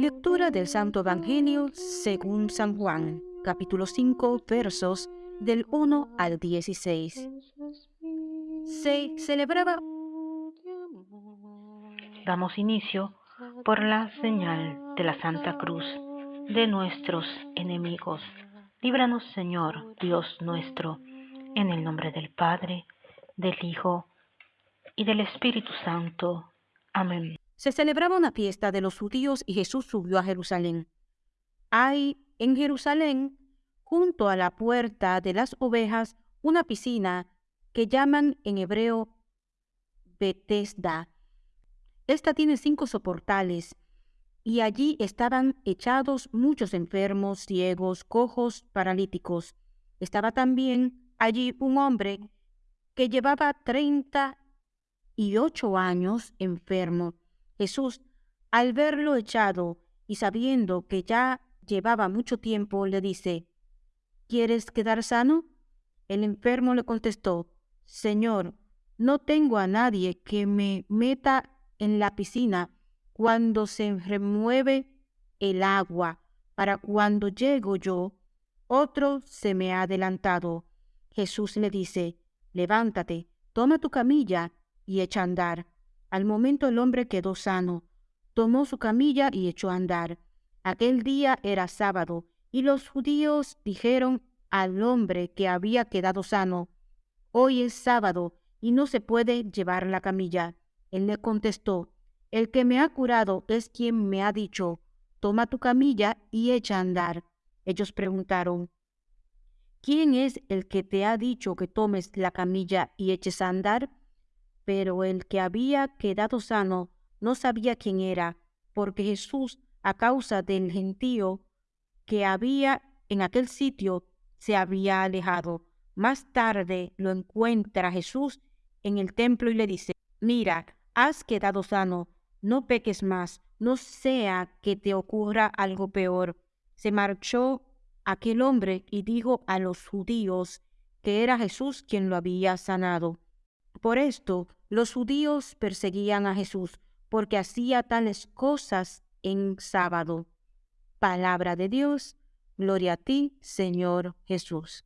Lectura del Santo Evangelio según San Juan, capítulo 5, versos del 1 al 16. Se celebraba. Damos inicio por la señal de la Santa Cruz de nuestros enemigos. Líbranos, Señor, Dios nuestro, en el nombre del Padre, del Hijo y del Espíritu Santo. Amén. Se celebraba una fiesta de los judíos y Jesús subió a Jerusalén. Hay en Jerusalén, junto a la puerta de las ovejas, una piscina que llaman en hebreo Bethesda. Esta tiene cinco soportales y allí estaban echados muchos enfermos, ciegos, cojos, paralíticos. Estaba también allí un hombre que llevaba treinta y ocho años enfermo. Jesús, al verlo echado y sabiendo que ya llevaba mucho tiempo, le dice, ¿Quieres quedar sano? El enfermo le contestó, Señor, no tengo a nadie que me meta en la piscina cuando se remueve el agua, para cuando llego yo, otro se me ha adelantado. Jesús le dice, levántate, toma tu camilla y echa a andar. Al momento el hombre quedó sano, tomó su camilla y echó a andar. Aquel día era sábado, y los judíos dijeron al hombre que había quedado sano, Hoy es sábado, y no se puede llevar la camilla. Él le contestó, el que me ha curado es quien me ha dicho, toma tu camilla y echa a andar. Ellos preguntaron, ¿quién es el que te ha dicho que tomes la camilla y eches a andar? Pero el que había quedado sano no sabía quién era, porque Jesús, a causa del gentío que había en aquel sitio, se había alejado. Más tarde lo encuentra Jesús en el templo y le dice, mira, has quedado sano, no peques más, no sea que te ocurra algo peor. Se marchó aquel hombre y dijo a los judíos que era Jesús quien lo había sanado. Por esto los judíos perseguían a Jesús, porque hacía tales cosas en sábado. Palabra de Dios, gloria a ti, Señor Jesús.